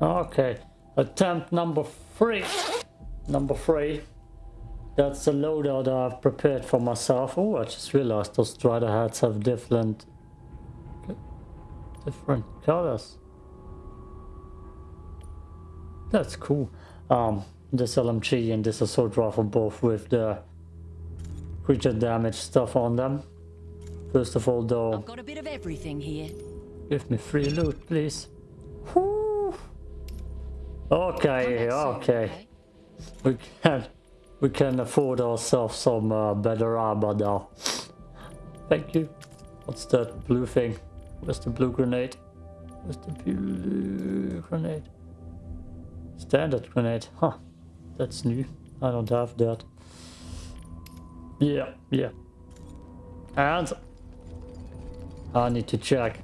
Okay, attempt number three. Number three. That's the loadout I've prepared for myself. Oh, I just realized those strider hats have different different colors. That's cool. Um, this LMG and this assault rifle both with the creature damage stuff on them. First of all, though, I've got a bit of everything here. give me free loot, please. Whew. Okay, okay. We can we can afford ourselves some uh, better armor now. Thank you. What's that blue thing? Where's the blue grenade? Where's the blue grenade? Standard grenade. Huh. That's new. I don't have that. Yeah, yeah. And I need to check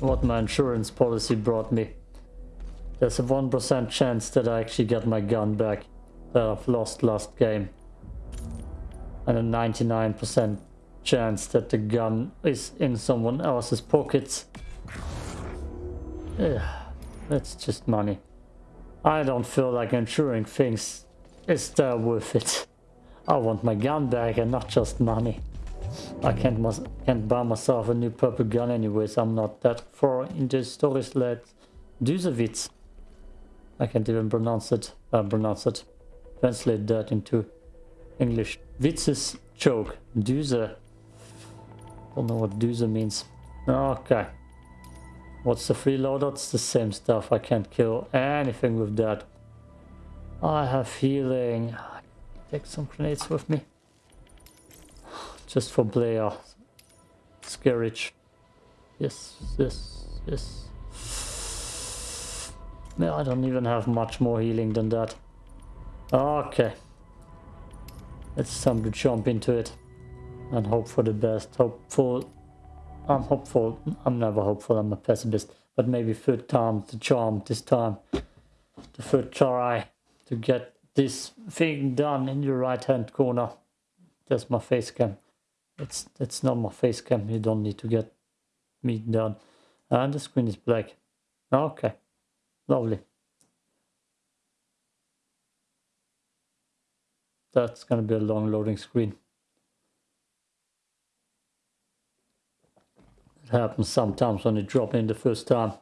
what my insurance policy brought me. There's a 1% chance that I actually get my gun back that I've lost last game. And a 99% chance that the gun is in someone else's pockets. Yeah, that's just money. I don't feel like insuring things is that worth it. I want my gun back and not just money. I can't can't buy myself a new purple gun anyways. I'm not that far into stories let Dusevitz. I can't even pronounce it. Uh, pronounce it. Translate that into English. Witz's joke. Duse. I don't know what Duse means. Okay. What's the freeloader? It's the same stuff. I can't kill anything with that. I have healing. Take some grenades with me. Just for player. Scarage. Yes, yes, yes. No, I don't even have much more healing than that. Okay. It's time to jump into it. And hope for the best. Hopeful. I'm hopeful. I'm never hopeful. I'm a pessimist. But maybe third time the charm this time. The third try to get this thing done in your right hand corner. That's my face cam. It's it's not my face cam. You don't need to get me done. And the screen is black. Okay. Lovely. That's gonna be a long loading screen. It happens sometimes when you drop in the first time.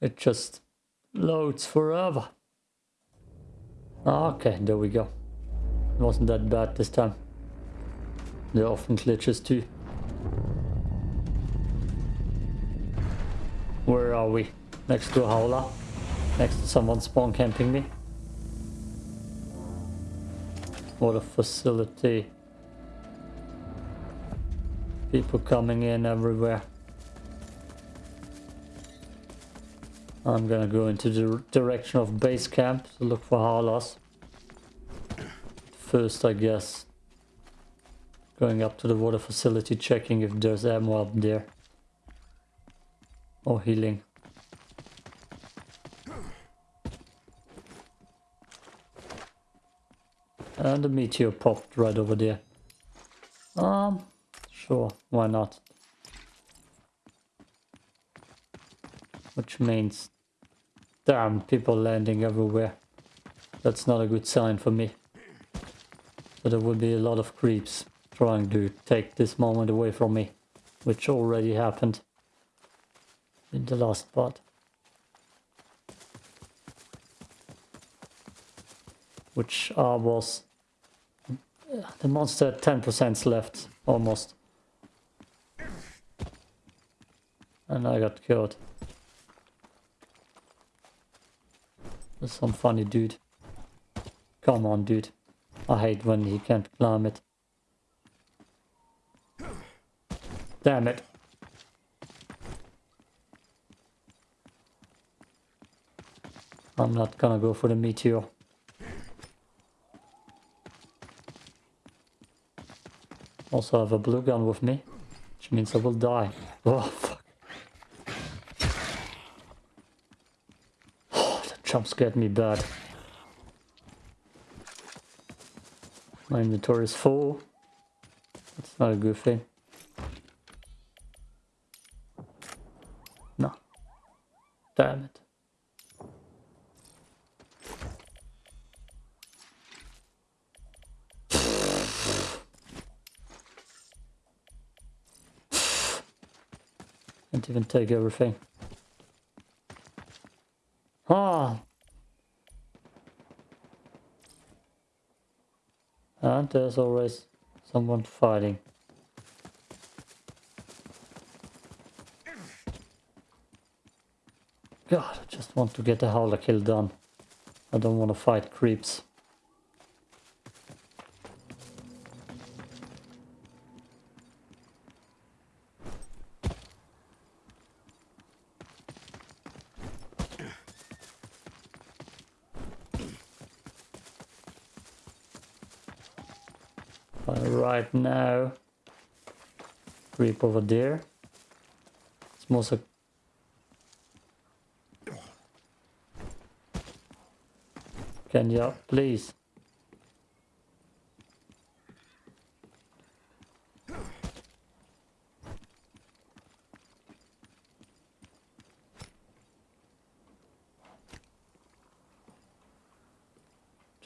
It just loads forever. Okay, there we go. It wasn't that bad this time. There are often glitches too. Where are we? Next to a howler? Next to someone spawn camping me? What a facility. People coming in everywhere. I'm gonna go into the direction of base camp to look for howlers. First, I guess, going up to the water facility, checking if there's ammo up there. Or healing. And the meteor popped right over there. Um, sure, why not? Which means, damn, people landing everywhere. That's not a good sign for me. So there will be a lot of creeps trying to take this moment away from me. Which already happened in the last part. Which uh, was the monster 10% left, almost. And I got killed. There's some funny dude. Come on, dude. I hate when he can't climb it. Damn it. I'm not gonna go for the meteor. Also have a blue gun with me, which means I will die. Oh, fuck. Oh, that jump scared me bad. My inventory is full. That's not a good thing. No. Damn it. Can't even take everything. Ah! And there's always someone fighting. God, I just want to get a howler kill done. I don't want to fight creeps. Right now. Creep over there. It's mostly Can you please?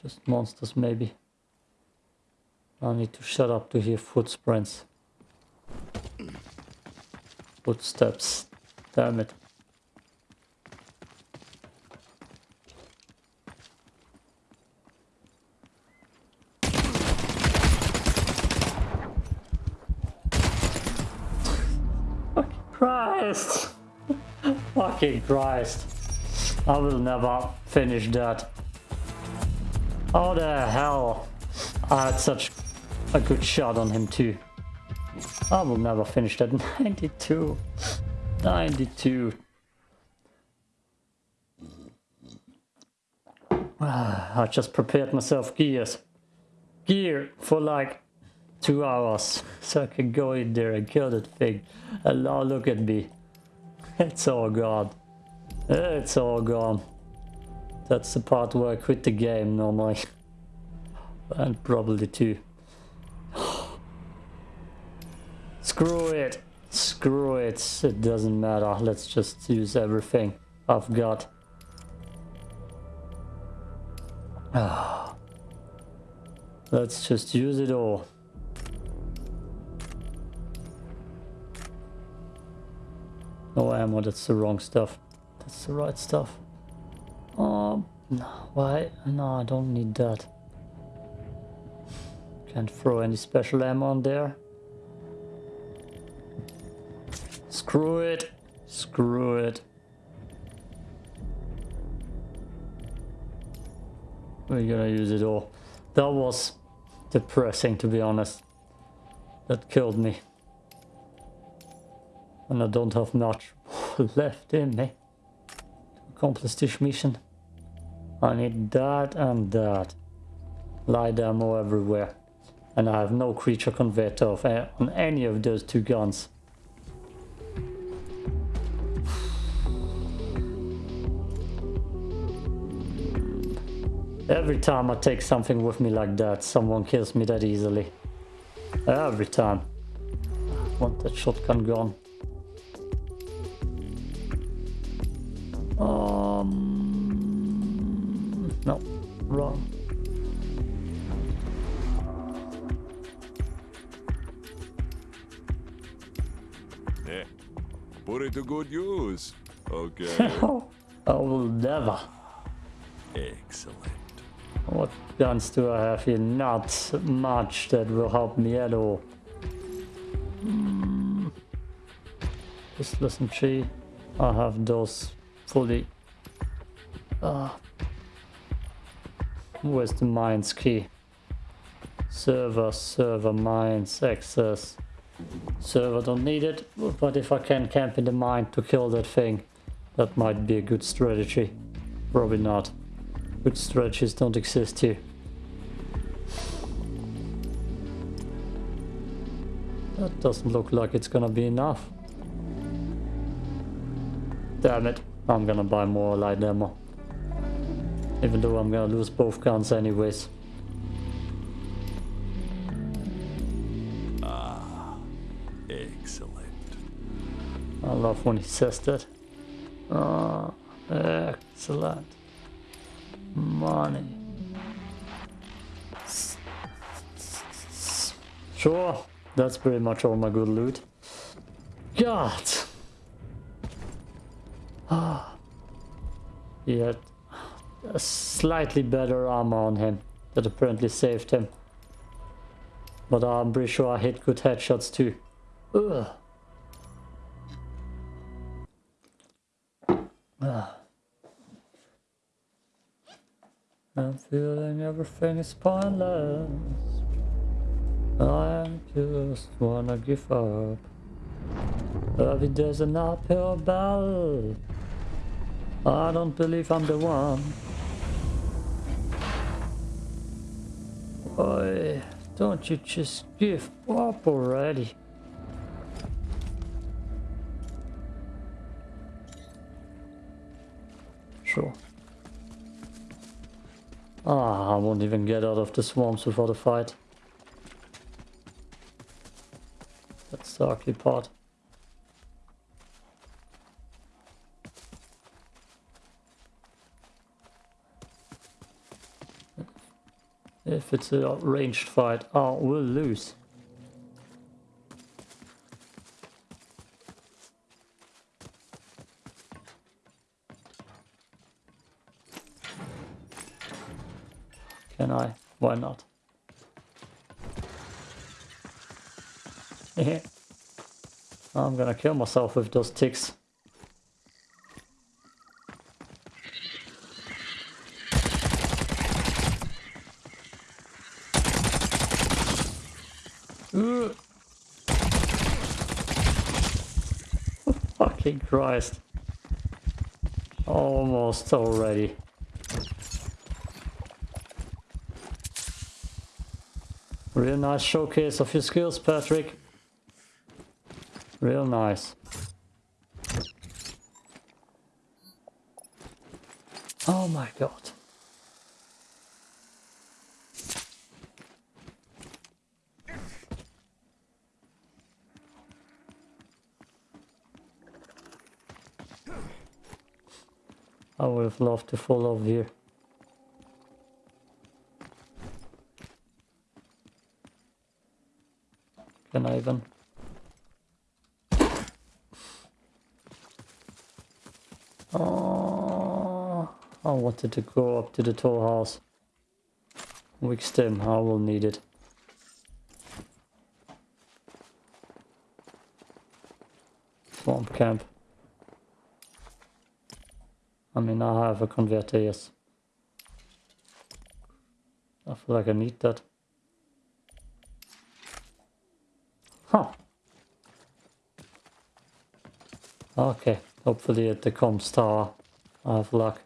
Just monsters maybe. I need to shut up to hear footprints. Footsteps. Damn it. Christ! Fucking Christ. I will never finish that. How the hell? I had such a good shot on him too. I will never finish that. 92. 92. Ah, I just prepared myself gears. Gear for like two hours so I can go in there and kill that thing. And now look at me. It's all gone. It's all gone. That's the part where I quit the game normally. and probably two. Screw it. Screw it. It doesn't matter. Let's just use everything I've got. Ah. Let's just use it all. No ammo, that's the wrong stuff. That's the right stuff. Oh, no, why? No, I don't need that. Can't throw any special ammo on there. Screw it. Screw it. We're gonna use it all. That was depressing to be honest. That killed me. And I don't have much left in me to accomplish this mission. I need that and that. Light ammo everywhere. And I have no creature converter of, eh, on any of those two guns. Every time I take something with me like that, someone kills me that easily. Every time. I want that shotgun gone. Um, no, wrong. Yeah, put it to good use. Okay. Guns do I have here? Not much that will help me at all. Just listen, tree. I have those fully. Uh, where's the mines key? Server, server, mines, access. Server don't need it, but if I can camp in the mine to kill that thing, that might be a good strategy. Probably not. Good strategies don't exist here. That doesn't look like it's gonna be enough. Damn it. I'm gonna buy more light ammo. Even though I'm gonna lose both guns anyways. Ah, excellent. I love when he says that. Uh, Excellent. Money. Sure, that's pretty much all my good loot. God! He had a slightly better armor on him that apparently saved him. But I'm pretty sure I hit good headshots too. Ugh. I'm feeling everything is pointless. I just wanna give up. Every day's an uphill battle. I don't believe I'm the one. Boy, don't you just give up already? Sure. Ah, I won't even get out of the swamps before the fight. The ugly part. If it's a ranged fight, oh, we'll lose. Can I? Why not? I'm gonna kill myself with those ticks. Fucking Christ. Almost already. Real nice showcase of your skills, Patrick. Real nice. Oh my god. I would have loved to fall off here. Can I even? Oh, I wanted to go up to the tall house. Weak stem, I will need it. Swamp camp. I mean, I have a converter, yes. I feel like I need that. Huh. Okay, hopefully at the comms tower I have luck.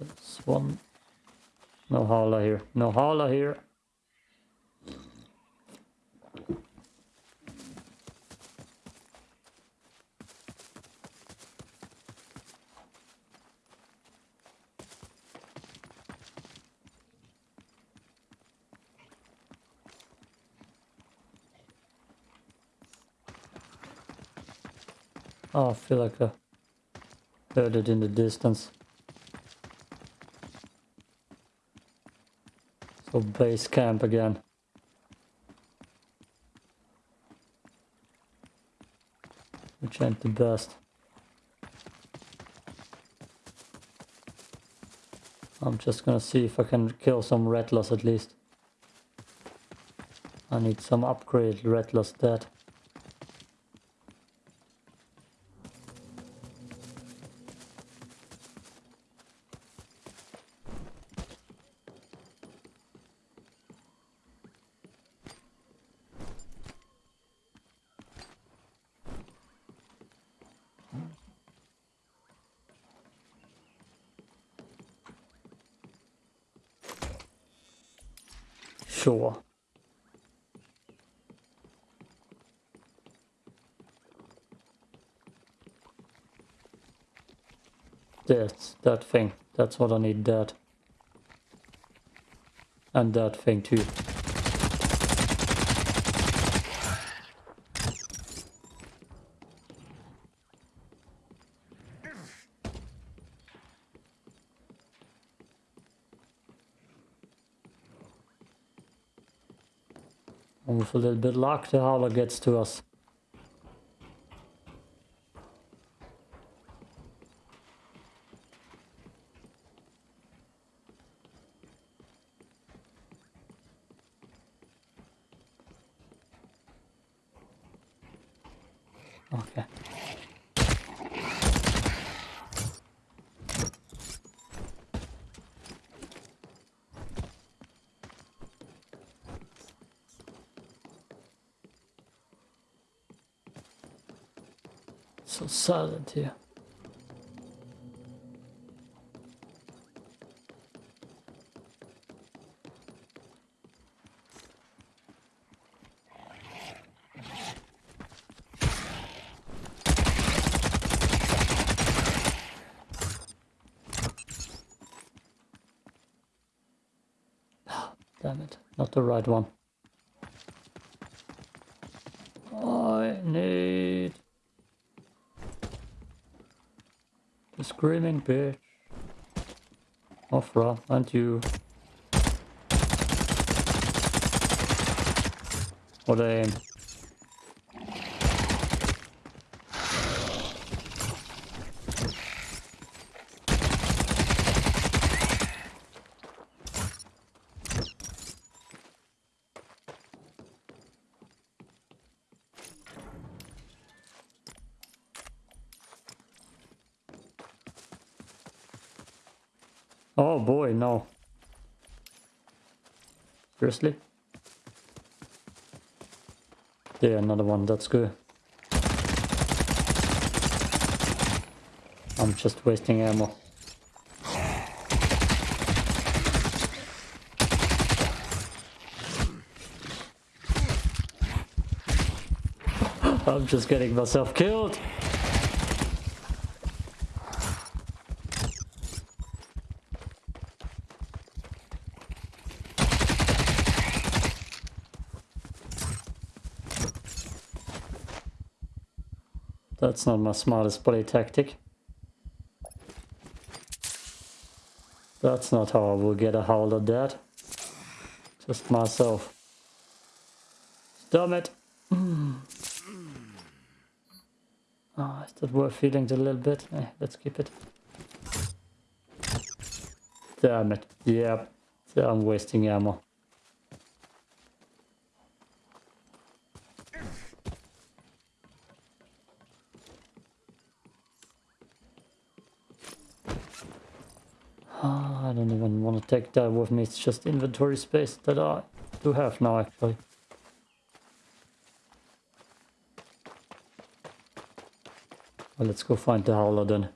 There's one. No howler here. No howler here. Oh, I feel like I heard it in the distance. Base camp again. Which ain't the best. I'm just gonna see if I can kill some rattlers at least. I need some upgrade rattlers dead. That thing. That's what I need, that. And that thing too. With a little bit luck, the howler gets to us. Okay. So silent here. Ah, damn it, not the right one. I need the screaming bitch. Offra, and you. What aim. Oh boy, no. Seriously? Yeah, another one, that's good. I'm just wasting ammo. I'm just getting myself killed. That's not my smartest play tactic. That's not how I will get a hold of that. Just myself. Damn it! Ah, is that worth feeling a little bit? Eh, let's keep it. Damn it. Yep. I'm wasting ammo. Ah, I don't even want to take that with me. It's just inventory space that I do have now, actually. Well, let's go find the howler then.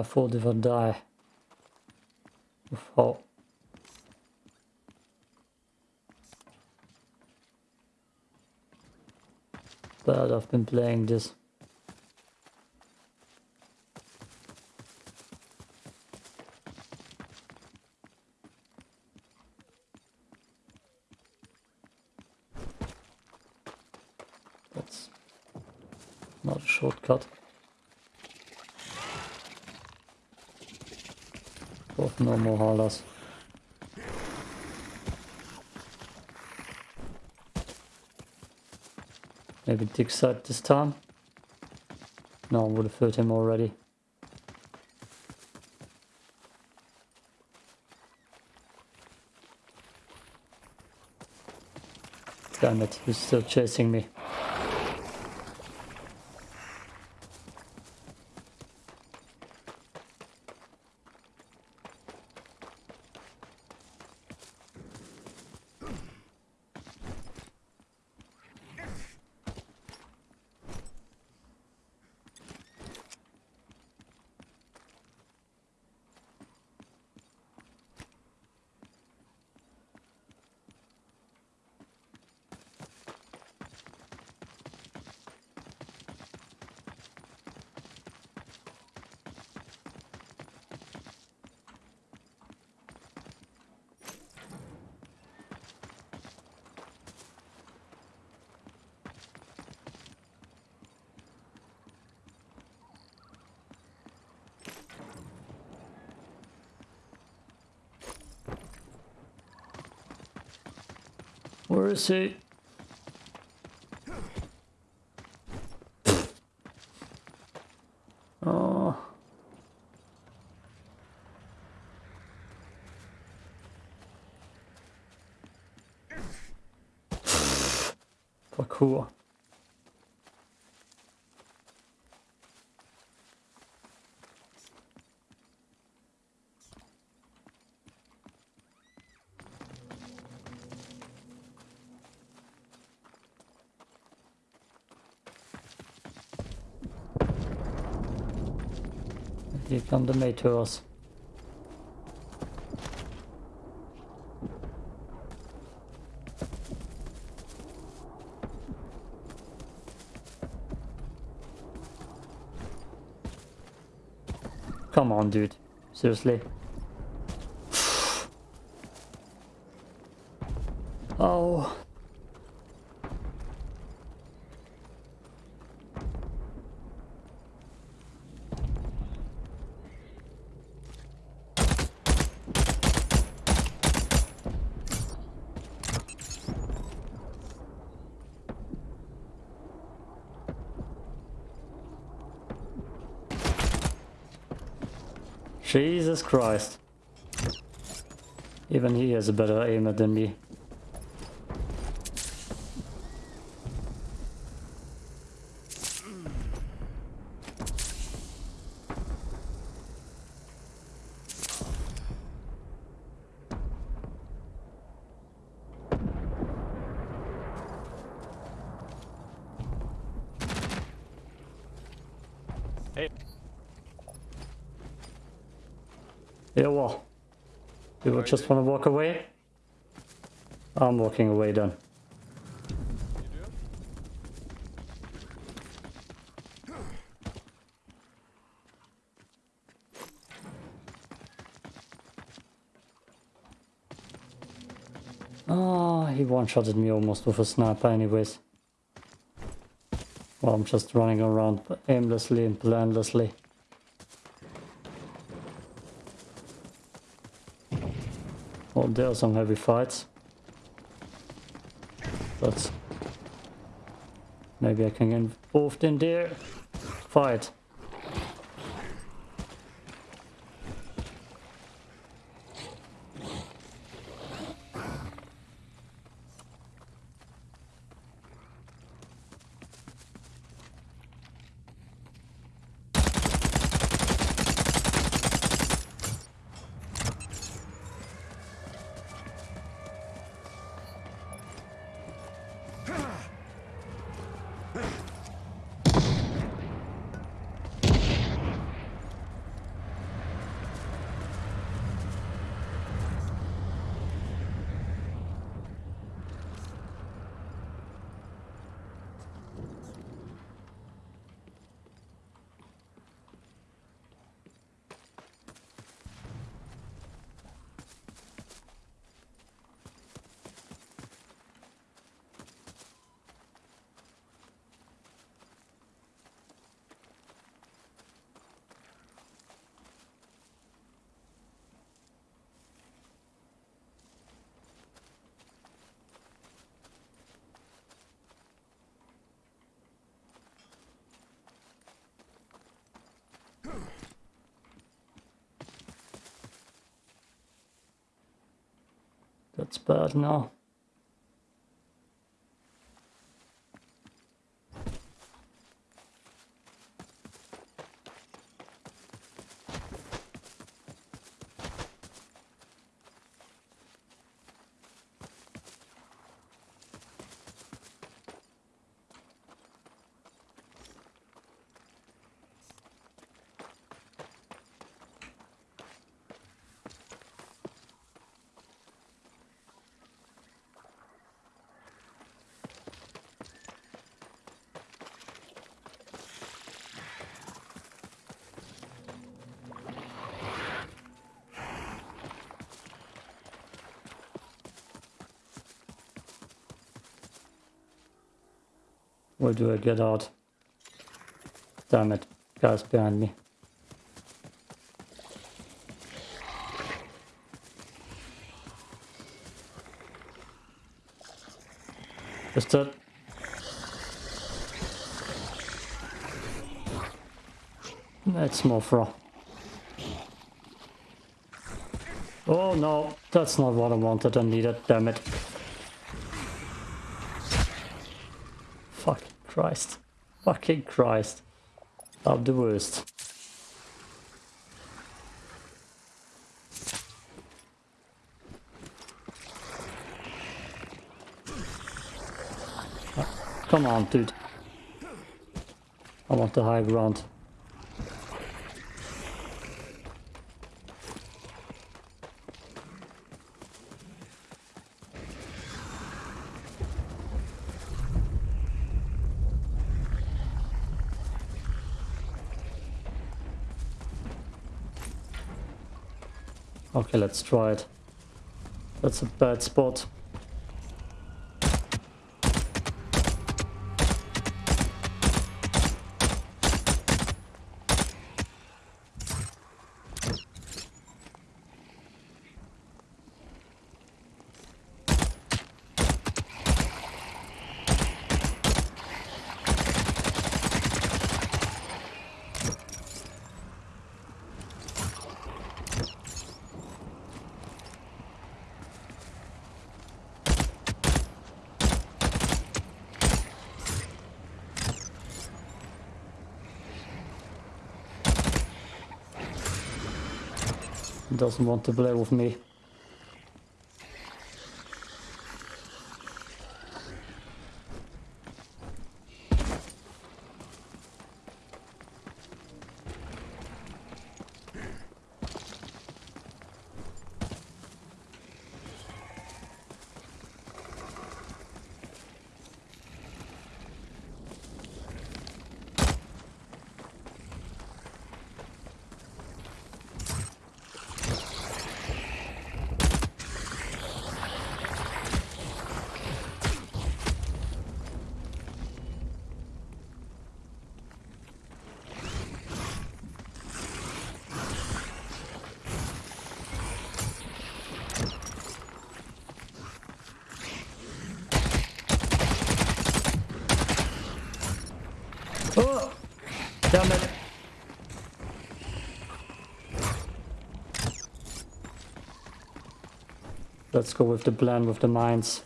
My fault if I die. How bad I've been playing this. That's not a shortcut. Both no more howlers. Maybe dig side this time. No, I would have hurt him already. Damn it, he's still chasing me. Where is he? Oh. Parkour. Come the Mators. Come on, dude. Seriously. oh. Jesus Christ. Even he has a better aimer than me. Hey. Yeah, well. You would just want to walk away? I'm walking away then. Oh, he one-shotted me almost with a sniper anyways. Well, I'm just running around aimlessly and planlessly. Oh, there are some heavy fights. That's... Maybe I can get involved in there. Fight. That's bad Where do I get out? Damn it. Guys behind me. Is that... That's Mothra. Oh no, that's not what I wanted and needed, damn it. Fucking Christ. Fucking Christ. I'm the worst. Come on, dude. I want the high ground. Let's try it. That's a bad spot. Doesn't want to play with me. Oh! Damn it! Let's go with the plan with the mines.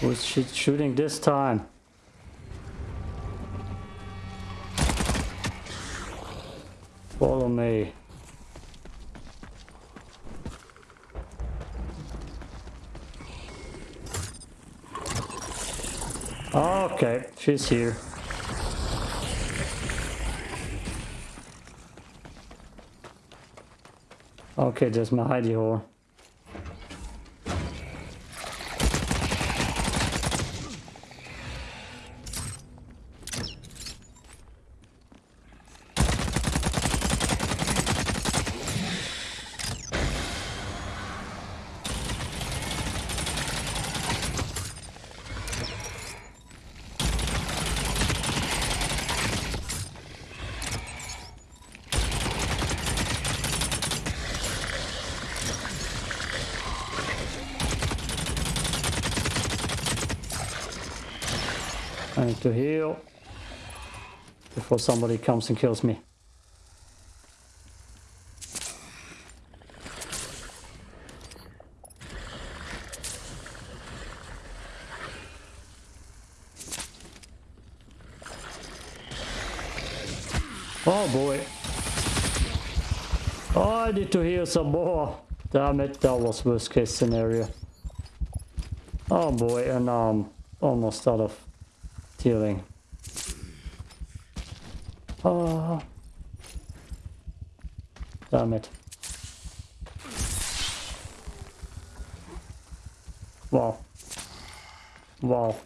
Who's shooting this time? She's here. Okay, there's my hidey hole. I need to heal before somebody comes and kills me. Oh boy. Oh, I need to heal some more. Damn it, that was worst case scenario. Oh boy, and now I'm almost out of healing. Oh. Damn it. Wow. Wow.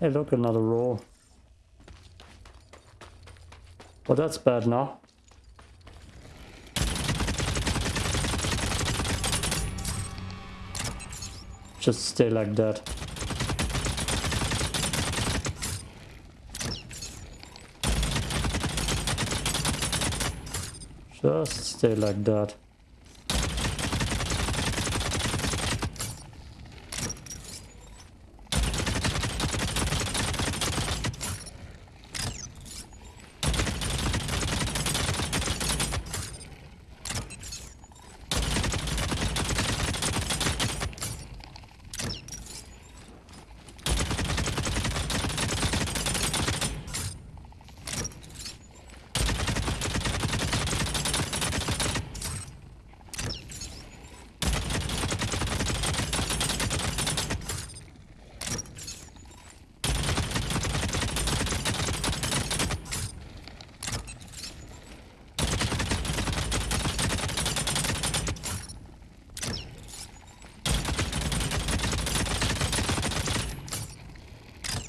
Hey look, another roll. Well, that's bad now. Just stay like that. Just stay like that.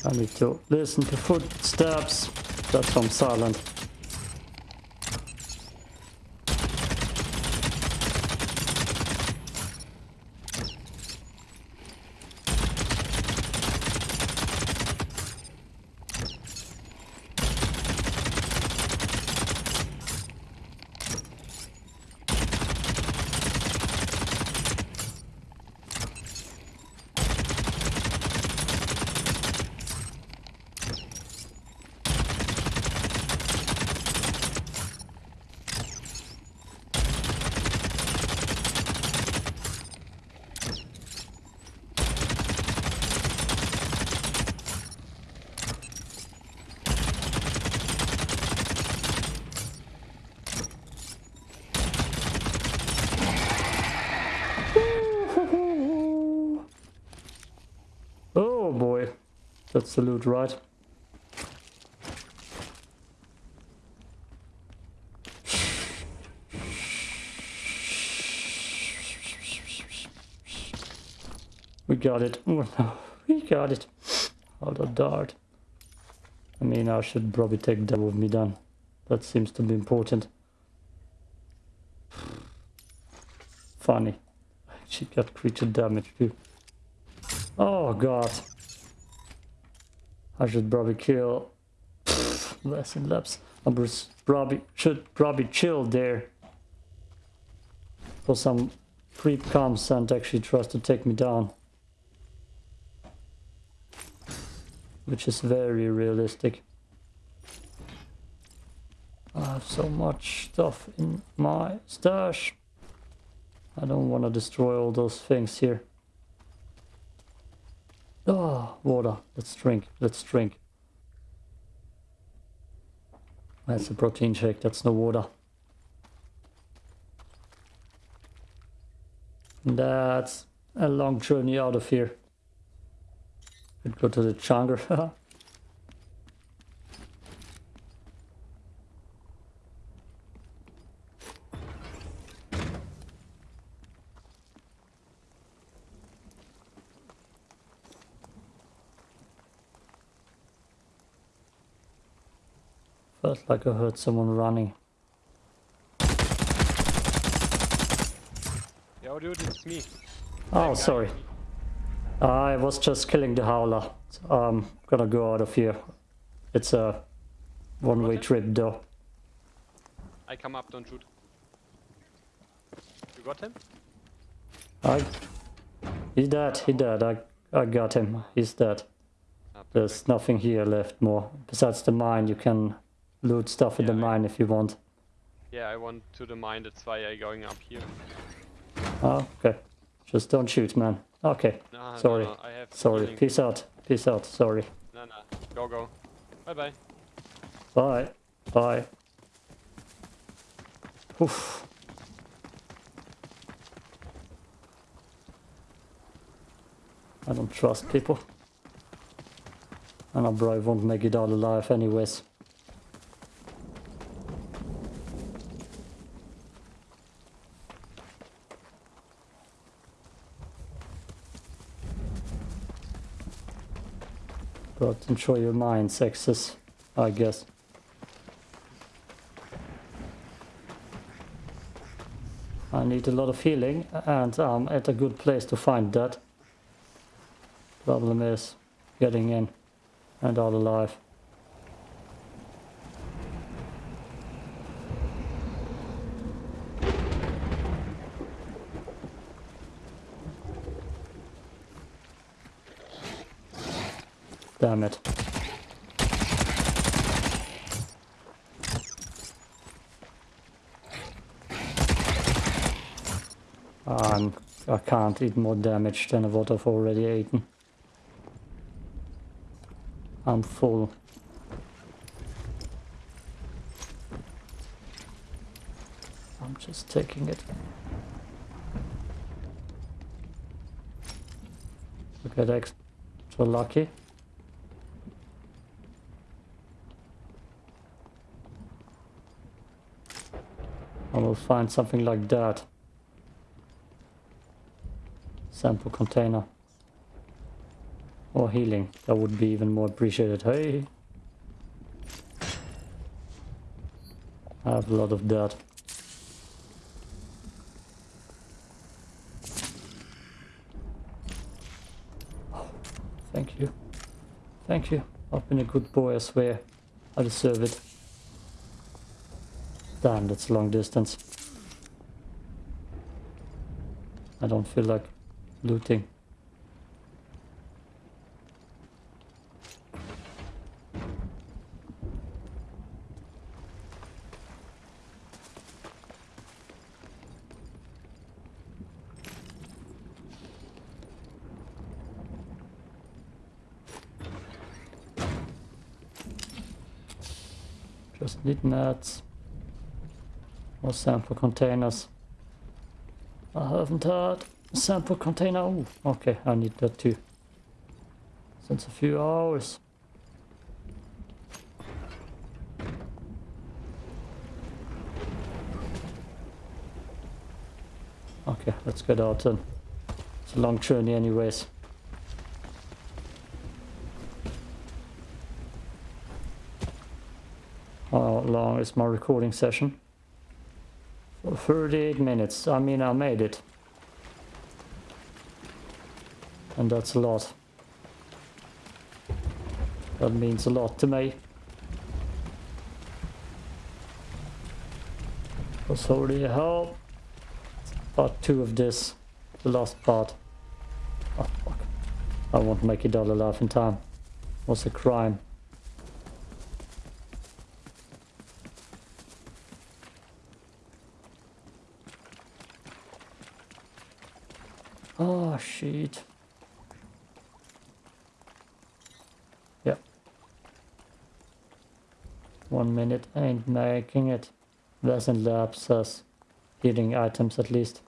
I need to listen to footsteps. That's I'm silent. Oh boy. Loot, right? We got it. We got it. Hold a dart. I mean, I should probably take that with me then. That seems to be important. Funny. She got creature damage too. Oh god. I should probably kill less and laps. I probably should probably chill there. For some creep comes and actually tries to take me down. Which is very realistic. I have so much stuff in my stash. I don't want to destroy all those things here. Oh, water. Let's drink. Let's drink. That's a protein shake. That's no water. That's a long journey out of here. Could go to the jungle. Felt like I heard someone running. Yo, dude, it's me. Oh, sorry. I was just killing the howler. I'm gonna go out of here. It's a one-way trip though. I come up, don't shoot. You got him? I... He's dead, he dead. I, I got him. He's dead. Ah, There's nothing here left more. Besides the mine, you can loot stuff in the I- mine if you want. Yeah, I want to the mine, that's why I'm going up here. Oh, okay. Just don't shoot, man. Okay. Nah, Sorry. No, no, I have Sorry. healing. Peace out. Peace out. Sorry. Nah, nah. Go, go. Bye, bye. Bye. Bye. Oof. I don't trust people. And I probably won't make it out alive anyways. control your mind, sexist, I guess. I need a lot of healing and I'm at a good place to find that. Problem is getting in and out alive. Damn it. Um, I can't eat more damage than what I've already eaten. I'm full. I'm just taking it. Look at extra lucky. Will find something like that. Sample container. Or healing. That would be even more appreciated. Hey! I have a lot of that. Thank you. Thank you. I've been a good boy, I swear. I deserve it. Damn, that's long distance. I don't feel like looting. Just need nets. Or sample containers. I haven't had sample container. Oh, okay, I need that too. Since a few hours. Okay, let's get out then. It's a long journey anyways. How long is my recording session? 38 minutes. I mean, I made it. And that's a lot. That means a lot to me. Was holy hell. Part two of this. The last part. Oh, fuck. I won't make it all alive in time. Was a crime. Oh, shit. Yep. One minute ain't making it. Vesent Lab says healing items at least.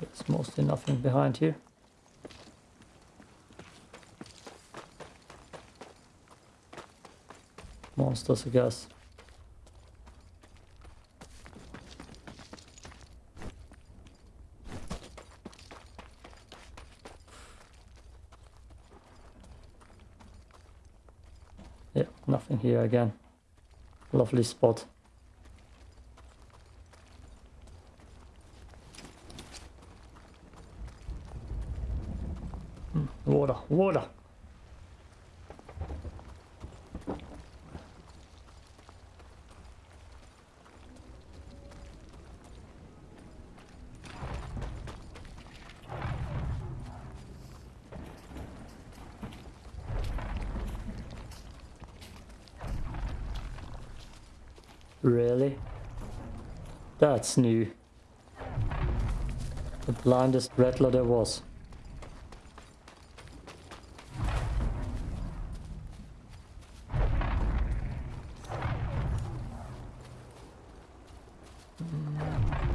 There's mostly behind here. Monsters, I guess. Yeah, nothing here again. Lovely spot. Water, water. Really? That's new. The blindest rattler there was.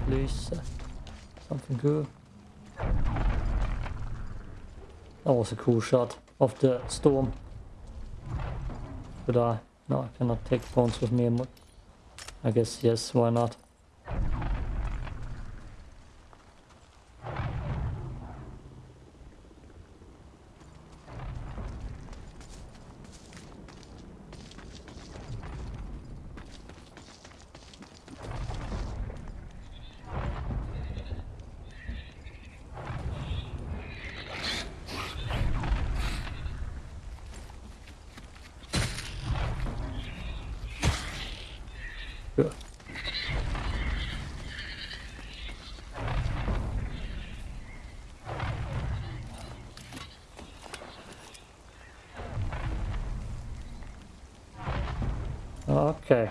Please, uh, something good. That was a cool shot of the storm. But I No, I cannot take bones with me. I guess yes, why not? Sure. Okay.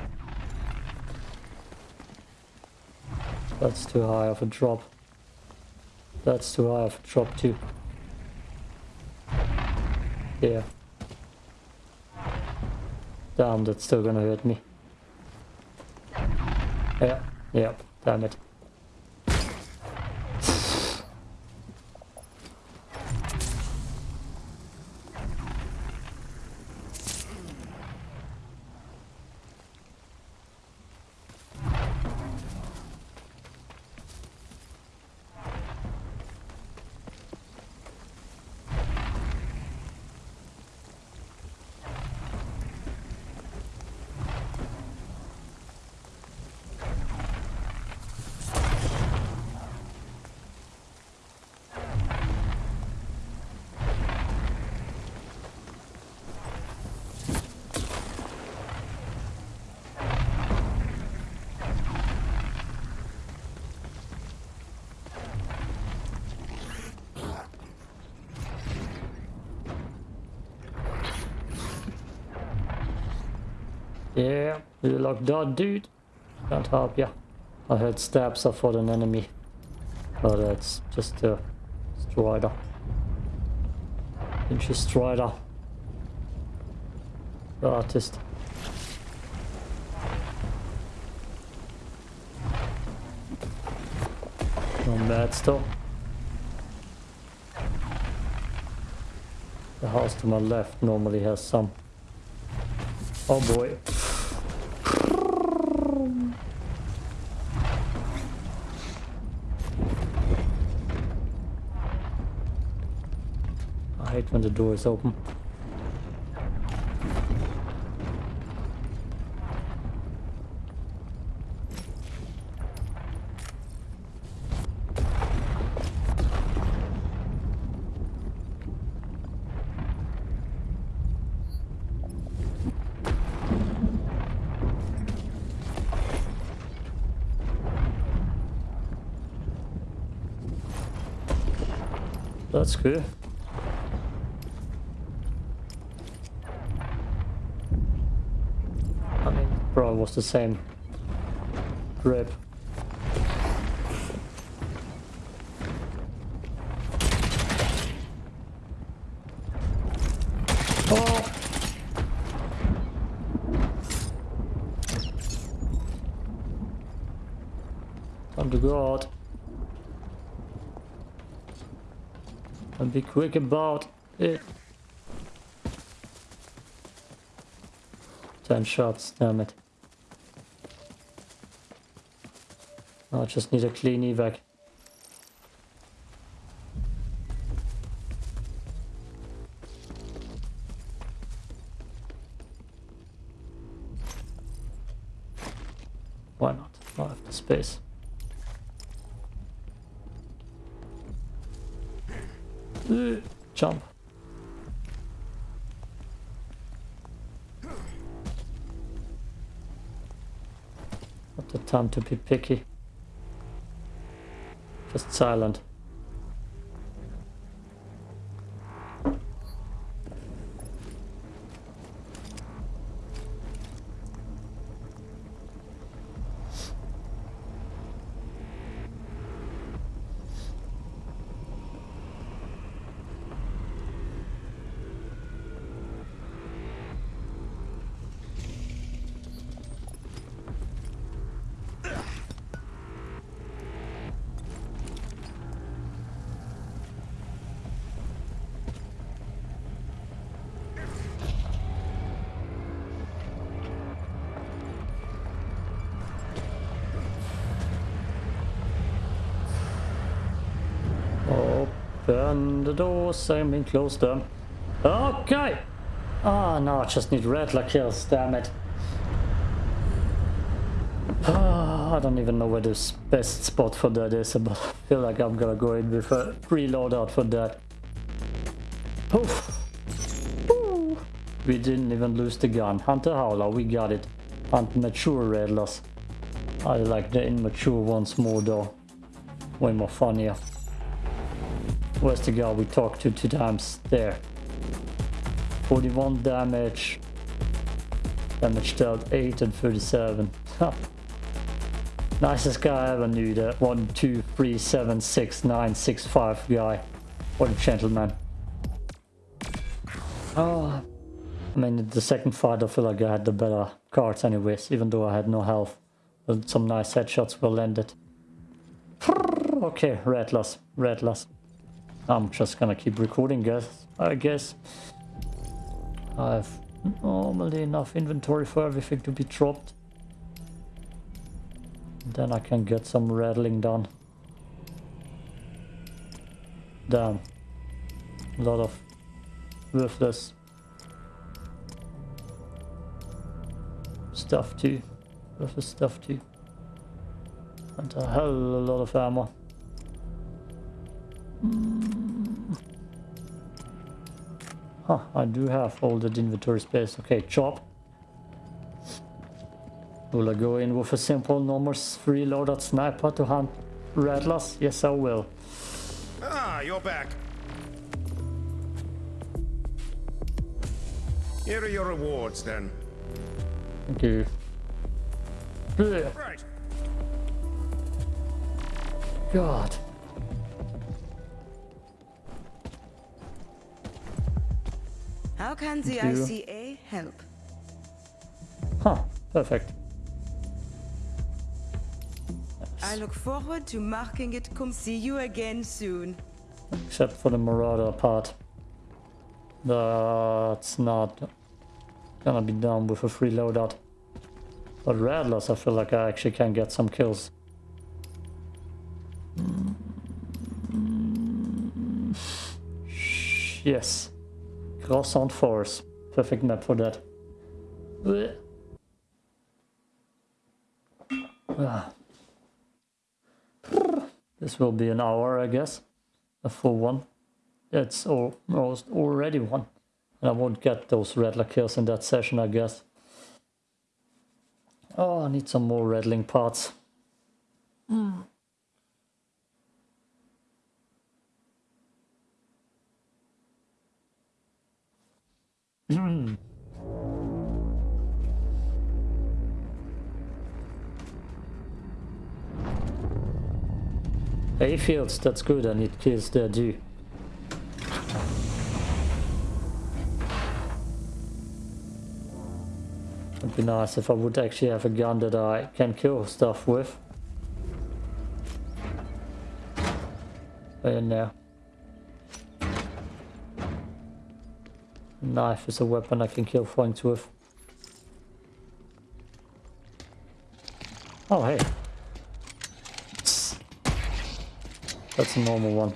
That's too high of a drop. That's too high of a drop too. Yeah. Damn, that's still gonna hurt me. Yeah, yeah, damn it. Yeah, you like that, dude? Can't help ya. I heard stabs are for an enemy. But it's just a strider. Inch strider. The artist. No mad still. The house to my left normally has some. Oh boy. Door is open. That's good. Was the same grip. Oh! Time. And be quick about it. Ten shots, damn it. I just need a clean evac. Why not? I have the space. Jump. Not the time to be picky. Just silent. Open the doors, I mean close them. Okay! Ah, now I just need rattler kills, damn it. Ah, I don't even know where the best spot for that is, but I feel like I'm gonna go in with a reload out for that. Oof. We didn't even lose the gun. Hunter Howler, we got it. Hunt mature rattlers. I like the immature ones more though. Way more funnier. Where's the guy we talked to two times? There. 41 damage. Damage dealt 8 and 37. Nicest guy I ever knew, that 1, 2, 3, 7, 6, 9, 6, 5 guy. What a gentleman. Oh, I mean, the second fight I feel like I had the better cards anyways, even though I had no health. But some nice headshots were landed. Okay, red loss, red Rattlers. I'm just gonna keep recording, guys, I guess. I have normally enough inventory for everything to be dropped. Then I can get some rattling done. Damn. A lot of worthless stuff too. Worthless stuff too. And a hell of a lot of ammo. Mm. Huh, I do have all the inventory space. Okay, chop. Will I go in with a simple normal free loaded sniper to hunt rattlers? Yes, I will. Ah, you're back. Here are your rewards then. Thank you. Right. God. Can the. ICA help? Huh, perfect. I look forward to marking it. Come see you again soon. Except for the Marauder part. That's not gonna be done with a free loadout. But Rattlers, I feel like I actually can get some kills. Yes. Crescent Falls. Perfect map for that. Ah. This will be an hour, I guess. A full one. It's almost already one. And I won't get those rattler kills in that session, I guess. Oh, I need some more rattling parts. Mm. Hay fields, that's good, and it kills the too. It'd be nice if I would actually have a gun that I can kill stuff with. In there. Knife is a weapon I can kill things with. Oh hey. That's a normal one.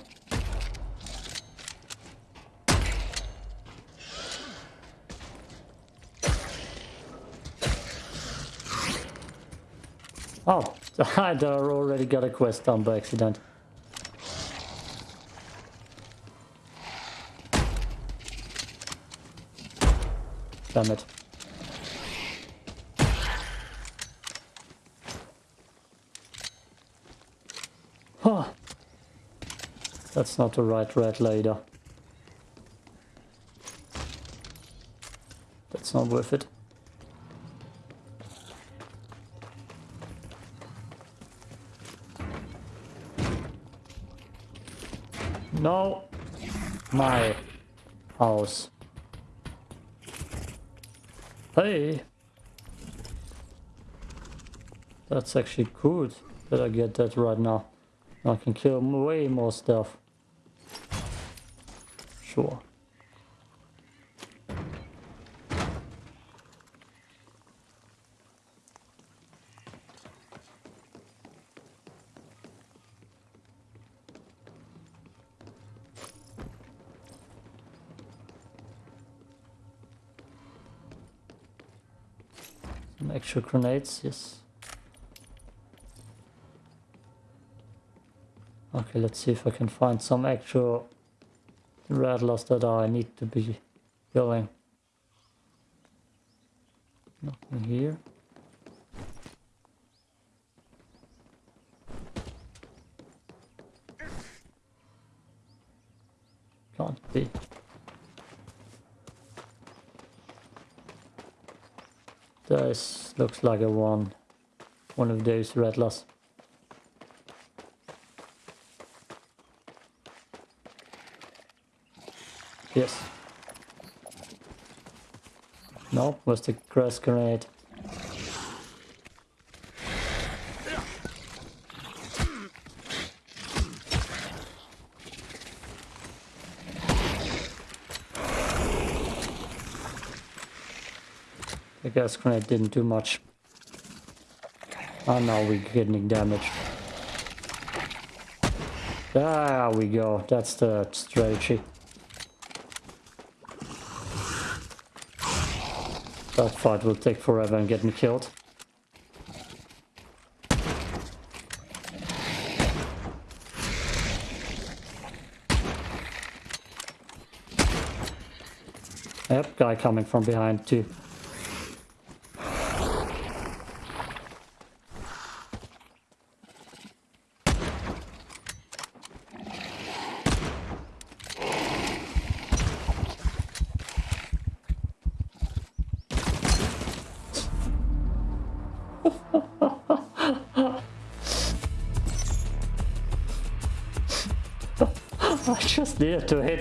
Oh, I already got a quest done by accident. Damn it. Huh. That's not the right red later. That's not worth it. No. My house. Hey. That's actually good that I get that right now. I can kill way more stuff. Sure. Extra grenades, yes. Okay, let's see if I can find some extra rattlers that I need to be killing. Nothing here. Can't be. This looks like a one. One of those rattlers. Yes. No, was the grass grenade. The gas grenade didn't do much. Oh no, we're getting damaged. There we go, that's the strategy. That fight will take forever and get me killed. Yep, guy coming from behind too.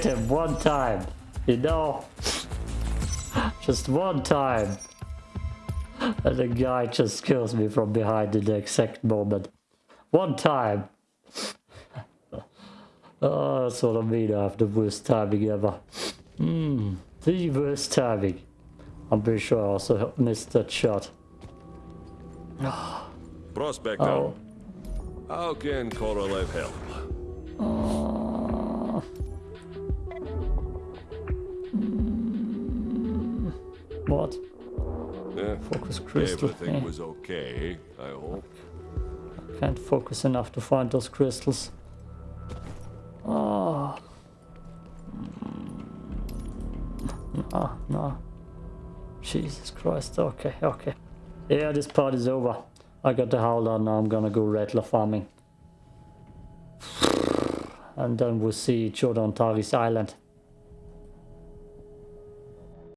Hit him one time, you know? Just one time. And the guy just kills me from behind in the exact moment. One time. Oh, that's what I mean. I have the worst timing ever. Hmm, the worst timing. I'm pretty sure I also missed that shot. Prospector, Oh, how can Korolev help? uh, Focus crystal. everything eh. was okay, I hope. Can't focus enough to find those crystals. Oh. No, no. Jesus Christ. Okay, okay. Yeah, this part is over. I got the Howler, now I'm gonna go Rattler farming. And then we'll see each other on Tharis Island.